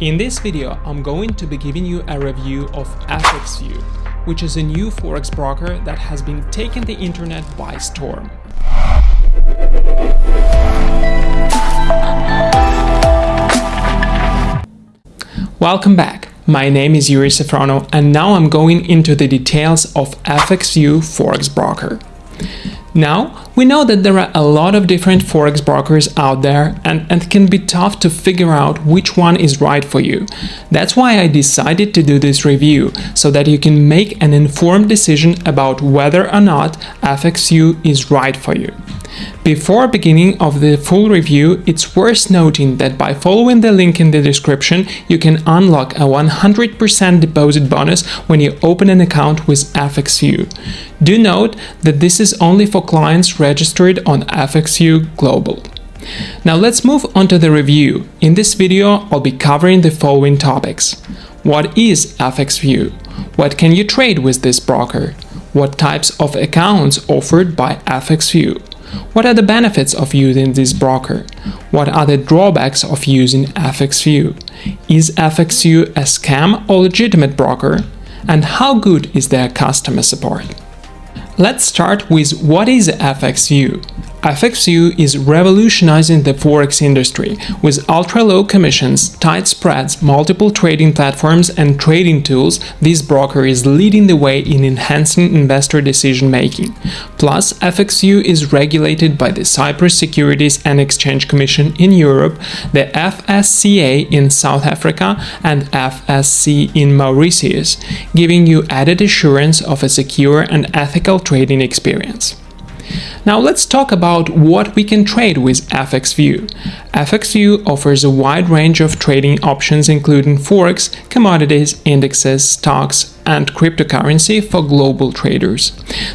In this video, I'm going to be giving you a review of FXView, which is a new forex broker that has been taking the internet by storm. Welcome back. My name is Yuri Safrono and now I'm going into the details of FXView Forex Broker. Now, we know that there are a lot of different forex brokers out there and, and it can be tough to figure out which one is right for you. That's why I decided to do this review, so that you can make an informed decision about whether or not FXView is right for you. Before beginning of the full review, it's worth noting that by following the link in the description, you can unlock a 100% deposit bonus when you open an account with FXView. Do note that this is only for clients registered on FXView Global. Now let's move on to the review. In this video, I'll be covering the following topics. What is FXView? What can you trade with this broker? What types of accounts offered by FXView? What are the benefits of using this broker? What are the drawbacks of using FXView? Is FXView a scam or legitimate broker? And how good is their customer support? Let's start with what is FXView. FXView is revolutionizing the forex industry with ultra-low commissions, tight spreads, multiple trading platforms and trading tools. This broker is leading the way in enhancing investor decision-making. Plus, FXView is regulated by the Cyprus Securities and Exchange Commission in Europe, the FSCA in South Africa and FSC in Mauritius, giving you added assurance of a secure and ethical trading experience. Now let's talk about what we can trade with FXView. FXView offers a wide range of trading options including forex, commodities, indexes, stocks, and cryptocurrency for global traders.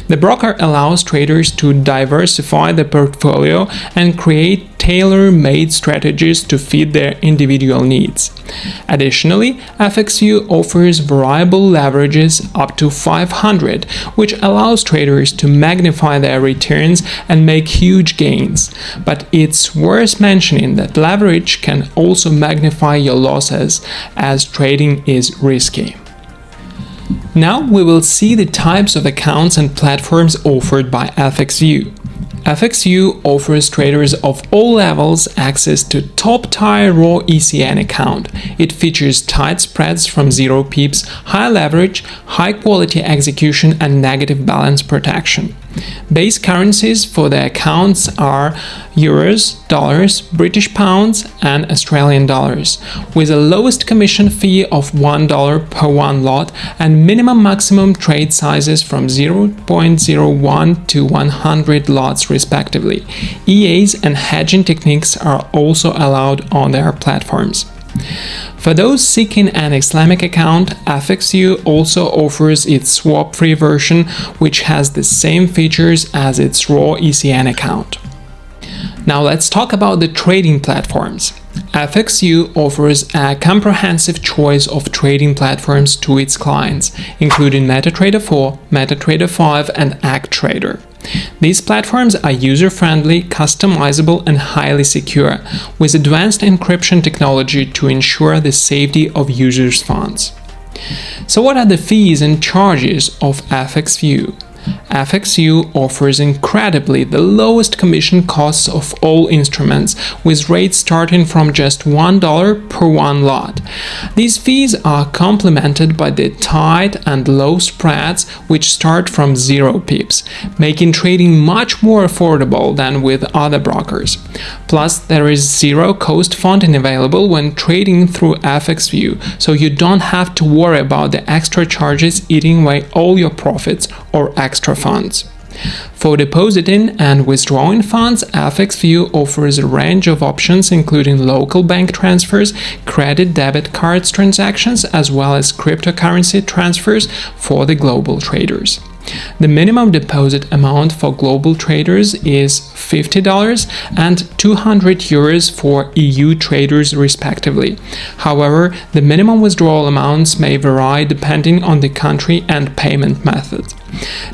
The broker allows traders to diversify their portfolio and create tailor-made strategies to fit their individual needs. Additionally, FXView offers variable leverages up to 500, which allows traders to magnify their returns and make huge gains. But it's worth mentioning that leverage can also magnify your losses as trading is risky. Now we will see the types of accounts and platforms offered by FXView. FXView offers traders of all levels access to top-tier raw ECN account. It features tight spreads from zero pips, high leverage, high-quality execution and negative balance protection. Base currencies for the accounts are euros, dollars, British pounds and Australian dollars, with a lowest commission fee of $1 per one lot and minimum maximum trade sizes from 0.01 to 100 lots respectively. EAs and hedging techniques are also allowed on their platforms. For those seeking an Islamic account, FXView also offers its swap-free version, which has the same features as its raw ECN account. Now let's talk about the trading platforms. FXView offers a comprehensive choice of trading platforms to its clients, including MetaTrader 4, MetaTrader 5 and ActTrader. These platforms are user-friendly, customizable and highly secure, with advanced encryption technology to ensure the safety of users' funds. So what are the fees and charges of FXView? FXView offers incredibly the lowest commission costs of all instruments, with rates starting from just $1 per one lot. These fees are complemented by the tight and low spreads, which start from 0 pips, making trading much more affordable than with other brokers. Plus, there is zero cost funding available when trading through FXView, so you don't have to worry about the extra charges eating away all your profits or extra funds. For depositing and withdrawing funds, FXView offers a range of options including local bank transfers, credit debit cards transactions, as well as cryptocurrency transfers for the global traders. The minimum deposit amount for global traders is $50 and 200 euros for EU traders respectively. However, the minimum withdrawal amounts may vary depending on the country and payment method.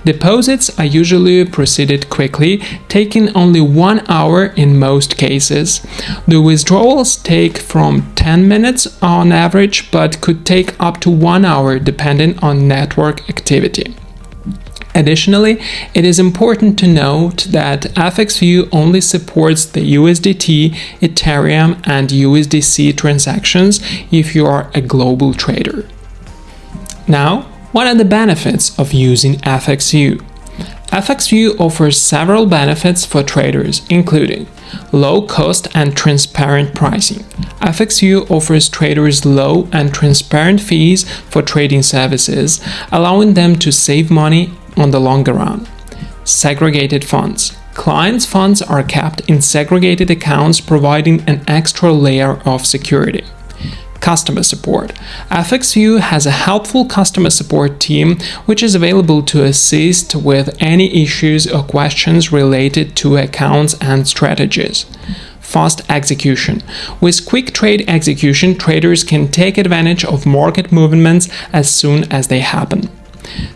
Deposits are usually proceeded quickly, taking only one hour in most cases. The withdrawals take from 10 minutes on average, but could take up to one hour depending on network activity. Additionally, it is important to note that FXView only supports the USDT, Ethereum, and USDC transactions if you are a global trader. Now, what are the benefits of using FXView? FXView offers several benefits for traders, including low cost and transparent pricing. FXView offers traders low and transparent fees for trading services, allowing them to save money on the longer run. Segregated funds. Clients' funds are kept in segregated accounts, providing an extra layer of security. Customer support. FXView has a helpful customer support team which is available to assist with any issues or questions related to accounts and strategies fast execution. With quick trade execution, traders can take advantage of market movements as soon as they happen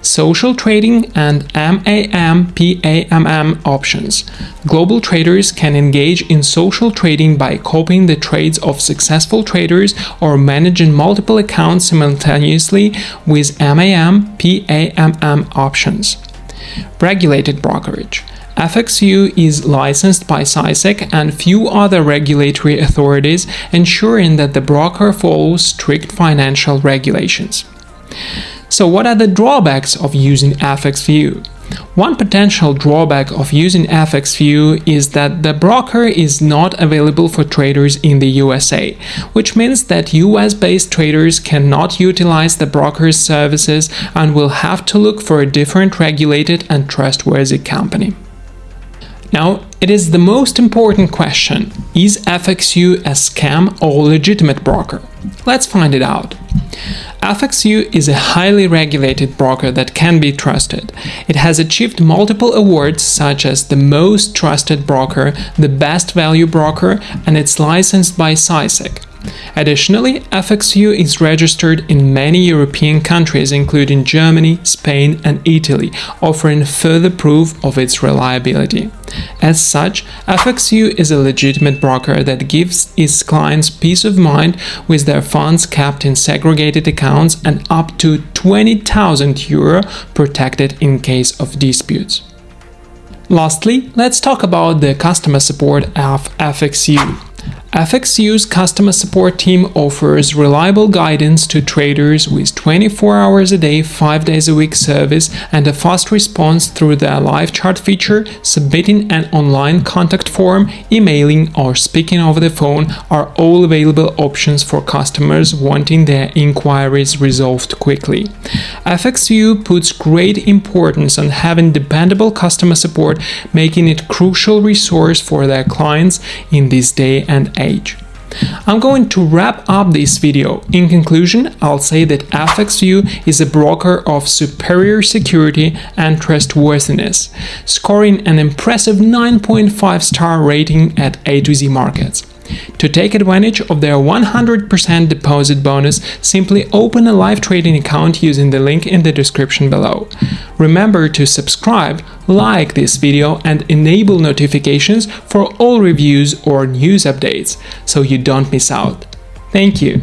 social trading, and MAM PAMM options. Global traders can engage in social trading by copying the trades of successful traders or managing multiple accounts simultaneously with MAM PAMM options. Regulated brokerage. FXView is licensed by CySEC and few other regulatory authorities, ensuring that the broker follows strict financial regulations. So what are the drawbacks of using FXView? One potential drawback of using FXView is that the broker is not available for traders in the USA, which means that US-based traders cannot utilize the broker's services and will have to look for a different regulated and trustworthy company. Now, it is the most important question, is FXView a scam or legitimate broker? Let's find it out. FXView is a highly regulated broker that can be trusted. It has achieved multiple awards such as the most trusted broker, the best value broker, and it's licensed by CySEC. Additionally, FXView is registered in many European countries including Germany, Spain and Italy, offering further proof of its reliability. As such, FXView is a legitimate broker that gives its clients peace of mind with their funds kept in segregated accounts and up to 20,000 euro protected in case of disputes. Lastly, let's talk about the customer support of FXView. FXView's customer support team offers reliable guidance to traders with 24 hours a day, 5 days a week service and a fast response through their live chat feature, submitting an online contact form, emailing or speaking over the phone are all available options for customers wanting their inquiries resolved quickly. FXView puts great importance on having dependable customer support, making it a crucial resource for their clients in this day and age age. I'm going to wrap up this video. In conclusion, I'll say that FXView is a broker of superior security and trustworthiness, scoring an impressive 9.5 star rating at A to Z Markets. To take advantage of their 100% deposit bonus, simply open a live trading account using the link in the description below. Remember to subscribe, like this video and enable notifications for all reviews or news updates so you don't miss out. Thank you.